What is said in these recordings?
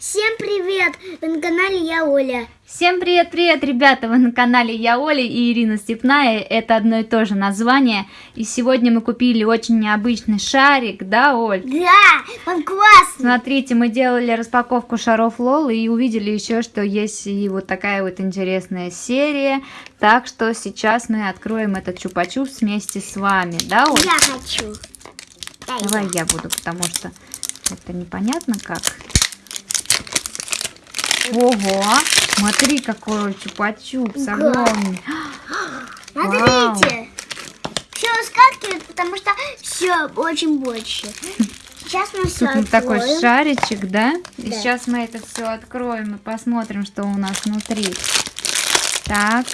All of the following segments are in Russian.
Всем привет! Вы на канале Я Оля. Всем привет-привет, ребята! Вы на канале Я Оля и Ирина Степная. Это одно и то же название. И сегодня мы купили очень необычный шарик, да, Оль? Да, он классный. Смотрите, мы делали распаковку шаров Лолы и увидели еще, что есть и вот такая вот интересная серия. Так что сейчас мы откроем этот чупа-чупс вместе с вами, да, Оль? Я хочу. Давай я буду, потому что это непонятно как. Ого! Смотри, какой чупа-чупс Да. огромный. Смотрите. Все выскакивает, потому что все очень больше. Сейчас мы все Тут вот такой откроем. шаричек, да? И Да. сейчас мы это все откроем и посмотрим, что у нас внутри. Так.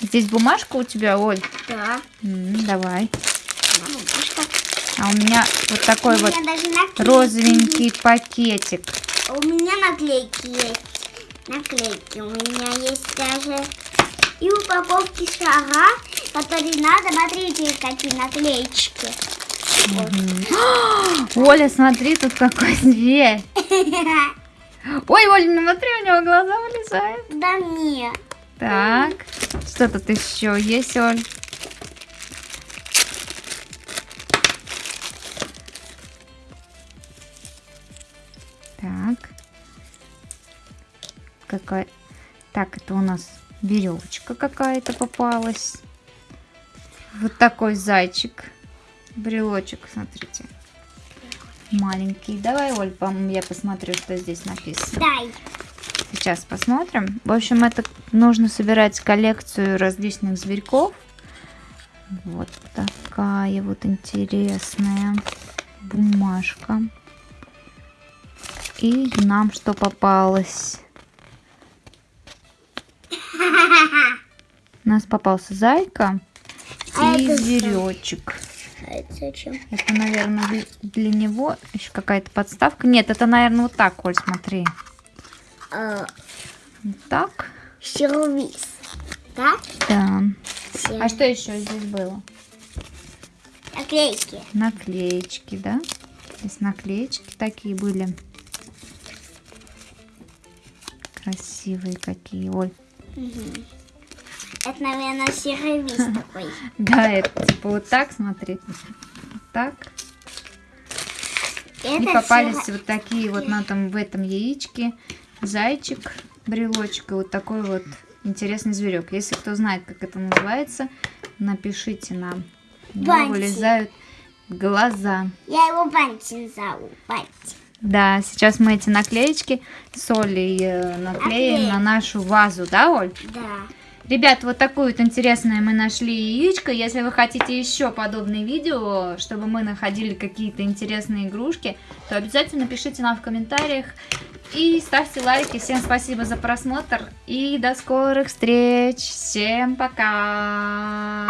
Здесь бумажка у тебя, Оль? Да. М, давай. Бабушка. А у меня вот такой У вот меня наклейки розовенький пакетик. У меня наклейки есть. Наклейки у меня есть даже. И упаковки шара, которые надо. Смотрите, какие наклеечки. Оля, смотри, тут какой зверь. Ой, Оля, ну смотри, у него глаза вылезают. Да нет. Так, что тут еще есть, Оль? Так. Какая... Так, это у нас веревочка какая-то попалась. Вот такой зайчик. Брелочек, смотрите. Маленький. Давай, Оль, я посмотрю, что здесь написано. Дай. Сейчас посмотрим. В общем, это нужно собирать коллекцию различных зверьков. Вот такая вот интересная бумажка. И нам что попалось? У нас попался зайка А и зверечек. А это зачем? Это, наверное, для- него еще какая-то подставка. Нет, это, наверное, вот так, Оль, смотри. А, Вот так. сервис. Да? Да. Все. А что еще здесь было? Наклейки. Наклеечки, да? Здесь наклеечки такие были. Красивые какие, Оль. Это, наверное, сервис такой. Да, это типа вот так, смотри. Вот так. И попались вот такие вот на том, в этом яичке. Зайчик, брелочек и вот такой вот интересный зверек. Если кто знает, как это называется, напишите нам. Бантик. вылезают глаза. Я его Бантин зову. Бантин. Да, сейчас мы эти наклеечки с Олей э, наклеим Наклеим. на нашу вазу, да, Оль? Да. Ребят, вот такое вот интересное мы нашли яичко. Если вы хотите еще подобные видео, чтобы мы находили какие-то интересные игрушки, то обязательно пишите нам в комментариях и ставьте лайки. Всем спасибо за просмотр и до скорых встреч. Всем пока!